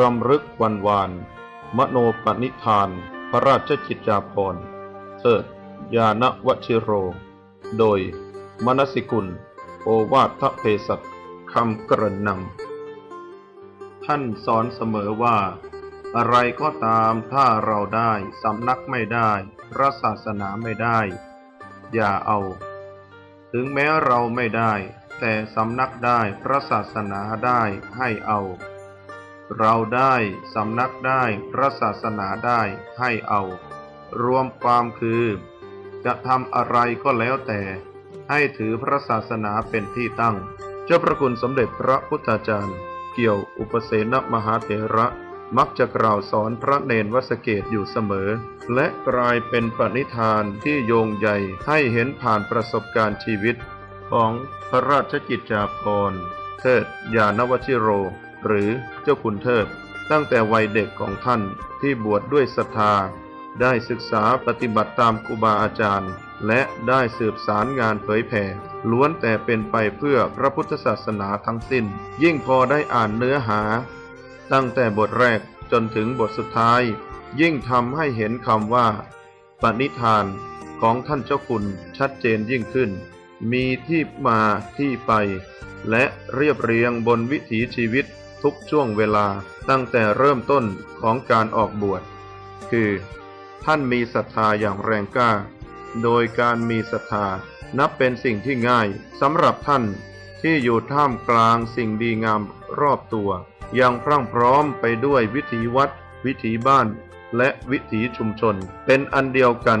รำลึกวันวาน มโนปณิธาน พระราชจิตจาภรณ์เทิดยานวชิโร โดย มนสิกุล โอวาทเพสัตคำกระนำท่านสอนเสมอว่า อะไรก็ตามถ้าเราได้สำนักไม่ได้ พระศาสนาไม่ได้ อย่าเอา ถึงแม้เราไม่ได้ แต่สำนักได้พระศาสนาได้ให้เอา เราได้สำนักได้พระศาสนาได้ให้เอา รวมความคือ จะทำอะไรก็แล้วแต่ ให้ถือพระศาสนาเป็นที่ตั้ง เจ้าพระคุณสมเด็จพระพุทธาจารย์ เกี่ยวอุปเสนมหาเถระมักจะกล่าวสอนพระเนนวสเกตอยู่เสมอ และกลายเป็นปณิธานที่โยงใหญ่ให้เห็นผ่านประสบการณ์ชีวิต ของพระราชกิจจาภรณ์เทิดยานวชิโร หรือเจ้าคุณเทิด ตั้งแต่วัยเด็กของท่านที่บวชดด้วยศรัทธา ได้ศึกษาปฏิบัติตามครูบาอาจารย์ และได้สืบสารงานเผยแผ่ล้วนแต่เป็นไปเพื่อพระพุทธศาสนาทั้งสิ้น ยิ่งพอได้อ่านเนื้อหา ตั้งแต่บทแรกจนถึงบทสุดท้าย ยิ่งทำให้เห็นคำว่า ปณิธานของท่านเจ้าคุณชัดเจนยิ่งขึ้น มีที่มาที่ไป และเรียบเรียงบนวิถีชีวิต ทุกช่วงเวลาตั้งแต่เริ่มต้นของการออกบวช คือ ท่านมีศรัทธาอย่างแรงกล้า โดยการมีศรัทธานับเป็นสิ่งที่ง่ายสำหรับท่านที่อยู่ท่ามกลางสิ่งดีงามรอบตัว ยังพรั่งพร้อมไปด้วยวิถีวัด วิถีบ้าน และวิถีชุมชน เป็นอันเดียวกัน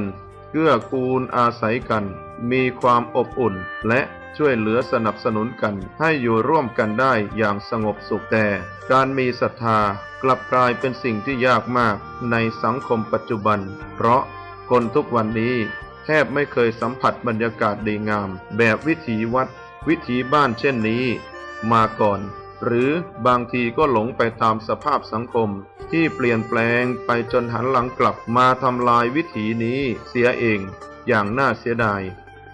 เกื้อกูลอาศัยกัน มีความอบอุ่นและช่วยเหลือสนับสนุนกันให้อยู่ร่วมกันได้อย่างสงบสุขแต่ การมีศรัทธากลับกลายเป็นสิ่งที่ยากมากในสังคมปัจจุบัน เพราะคนทุกวันนี้แทบไม่เคยสัมผัสบรรยากาศดีงาม แบบวิถีวัด วิถีบ้านเช่นนี้ มาก่อน หรือบางทีก็หลงไปตามสภาพสังคม ที่เปลี่ยนแปลงไปจนหันหลังกลับมาทำลายวิถีนี้เสียเอง อย่างน่าเสียดาย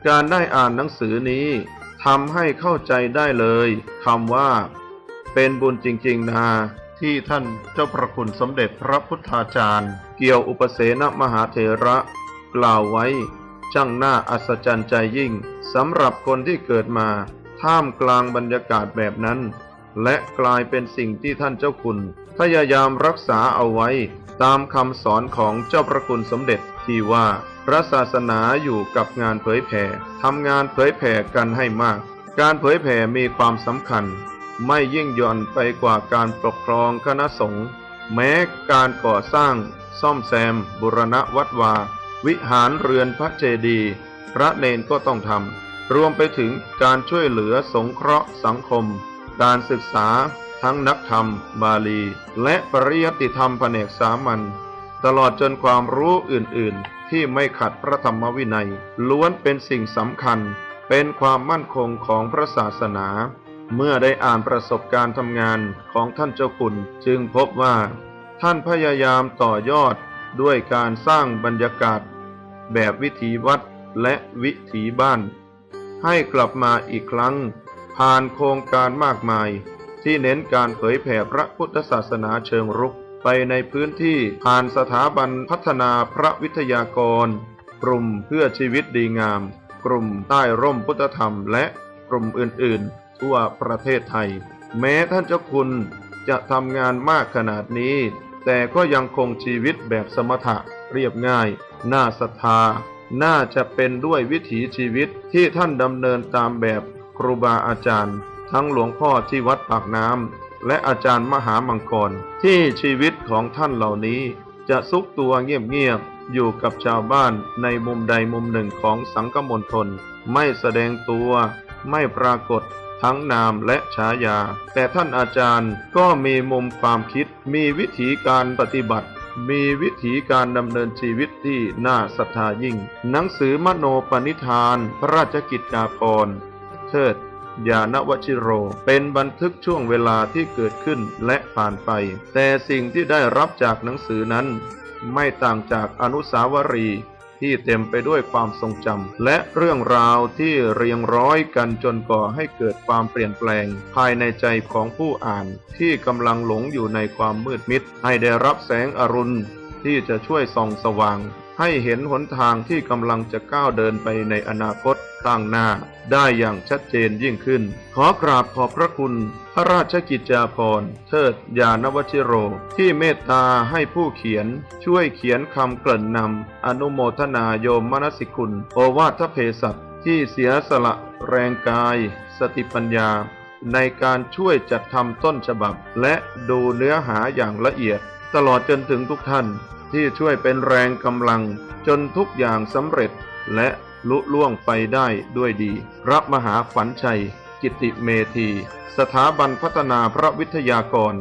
การได้อ่านหนังสือนี้ทำให้เข้าใจได้เลยคำว่า เป็นบุญจริง ๆ นาที่ท่านเจ้าพระคุณสมเด็จพระพุทธาจารย์ เกี่ยวอุปเสนมหาเถระ กล่าวไว้ ช่างน่าอัศจรรย์ใจยิ่งสำหรับคนที่เกิดมาท่ามกลางบรรยากาศแบบนั้น และกลายเป็นสิ่งที่ท่านเจ้าคุณ พยายามรักษาเอาไว้ ตามคำสอนของเจ้าพระคุณสมเด็จ ที่ว่าพระศาสนาอยู่กับงานเผยแผ่ทำงานเผยแผ่กันให้มาก การเผยแผ่มีความสำคัญ ไม่ยิ่งย่อนไปกว่าการปกครองคณะสงฆ์แม้การก่อสร้าง ซ่อมแซม บุรณะวัดวา วิหารเรือนพระเจดีย์พระเนนก็ต้องทำรวมไปถึงการช่วยเหลือสงเคราะห์สังคม การศึกษาทั้งนักธรรม บาลี และปริยติธรรมแผนกสามัญ ตลอดจนความรู้อื่นๆ ที่ไม่ขัดพระธรรมวินัย ล้วนเป็นสิ่งสำคัญ เป็นความมั่นคงของพระศาสนา เมื่อได้อ่านประสบการณ์ทำงานของท่านเจ้าคุณ จึงพบว่า ท่านพยายามต่อยอดด้วยการสร้างบรรยากาศ แบบวิถีวัดและวิถีบ้าน ให้กลับมาอีกครั้ง ผ่านโครงการมากมาย ที่เน้นการเผยแผ่พระพุทธศาสนาเชิงรุก ไปในพื้นที่ผ่านสถาบันพัฒนาพระวิทยากร กลุ่มเพื่อชีวิตดีงาม กลุ่มใต้ร่มพุทธธรรมและกลุ่มอื่นๆ ทั่วประเทศไทย แม้ท่านเจ้าคุณจะทำงานมากขนาดนี้ แต่ก็ยังคงชีวิตแบบสมถะเรียบง่าย น่าศรัทธา น่าจะเป็นด้วยวิถีชีวิตที่ท่านดำเนินตามแบบครูบาอาจารย์ ทั้งหลวงพ่อที่วัดปากน้ำ และอาจารย์มหามังกร ที่ชีวิตของท่านเหล่านี้ จะซุกตัวเงียบๆอยู่กับชาวบ้านในมุมใดมุมหนึ่งของสังคมณฑลไม่แสดงตัวไม่ปรากฏทั้งนามและฉายา แต่ท่านอาจารย์ก็มีมุมความคิด มีวิธีการปฏิบัติ มีวิธีการดำเนินชีวิตที่น่าศรัทธายิ่ง หนังสือมโนปณิธาน พระราชกิจจาภรณ์เทิด ยานวชิโร เป็นบันทึกช่วงเวลาที่เกิดขึ้นและผ่านไป แต่สิ่งที่ได้รับจากหนังสือนั้น ไม่ต่างจากอนุสาวรีย์ที่เต็มไปด้วยความทรงจำและเรื่องราวที่เรียงร้อยกันจนก่อให้เกิดความเปลี่ยนแปลง ภายในใจของผู้อ่านที่กำลังหลงอยู่ในความมืดมิด ให้ได้รับแสงอรุณที่จะช่วยส่องสว่าง ให้เห็นหนทางที่กำลังจะก้าวเดินไปในอนาคตข้างหน้า ได้อย่างชัดเจนยิ่งขึ้น ขอกราบขอบพระคุณ พระราชกิจจาภรณ์เทิดยานวชิโร ที่เมตตาให้ผู้เขียน ช่วยเขียนคำเกริ่นนำอนุโมทนาโยมมนสิกุลโอวาทเพศัตที่เสียสละแรงกาย สติปัญญา ในการช่วยจัดทำต้นฉบับ และดูเนื้อหาอย่างละเอียด ตลอดจนถึงทุกท่าน ที่ช่วยเป็นแรงกำลังจนทุกอย่างสำเร็จและลุล่วงไปได้ด้วยดี พระมหาขันชัย กิติเมธี สถาบันพัฒนาพระวิทยากร